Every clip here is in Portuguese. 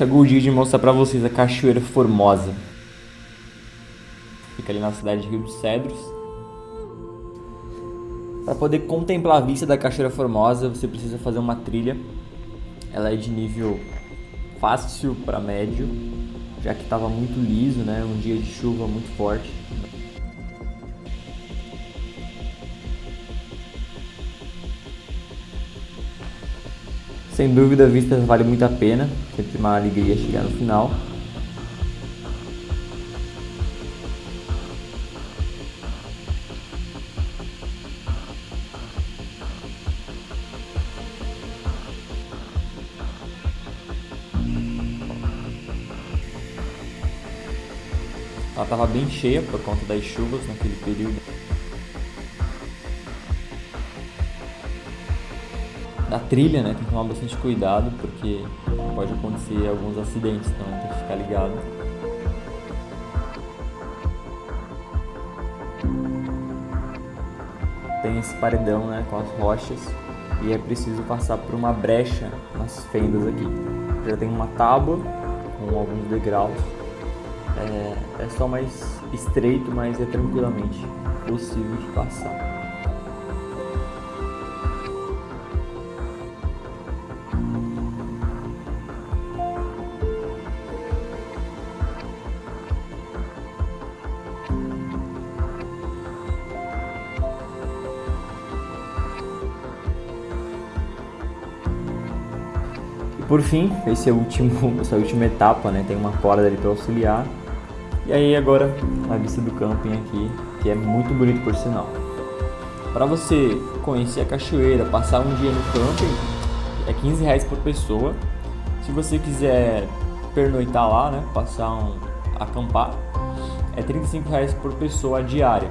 chegou o dia de mostrar pra vocês a Cachoeira Formosa. Fica ali na cidade de Rio dos Cedros. Para poder contemplar a vista da Cachoeira Formosa, você precisa fazer uma trilha. Ela é de nível fácil para médio, já que estava muito liso, né? Um dia de chuva muito forte. Sem dúvida a vista vale muito a pena, sempre uma alegria chegar no final. Ela estava bem cheia por conta das chuvas naquele período. Da trilha, né? Tem que tomar bastante cuidado porque pode acontecer alguns acidentes, então tem que ficar ligado. Tem esse paredão, né? Com as rochas e é preciso passar por uma brecha nas fendas aqui. Já tem uma tábua com alguns degraus é, é só mais estreito, mas é tranquilamente possível de passar. Por fim, esse é o último, essa última etapa, né? Tem uma corda ali para auxiliar e aí agora a vista do camping aqui, que é muito bonito por sinal. Para você conhecer a cachoeira, passar um dia no camping, é 15 reais por pessoa. Se você quiser pernoitar lá, né, passar um, acampar, é 35 reais por pessoa diária.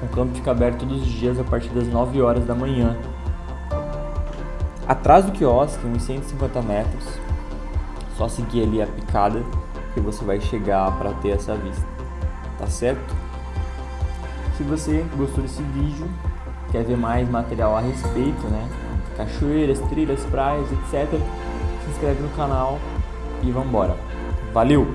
O campo fica aberto todos os dias a partir das 9 horas da manhã. Atrás do quiosque, uns 150 metros, só seguir ali a picada que você vai chegar para ter essa vista, tá certo? Se você gostou desse vídeo, quer ver mais material a respeito, né? Cachoeiras, trilhas, praias, etc. Se inscreve no canal e vambora. Valeu!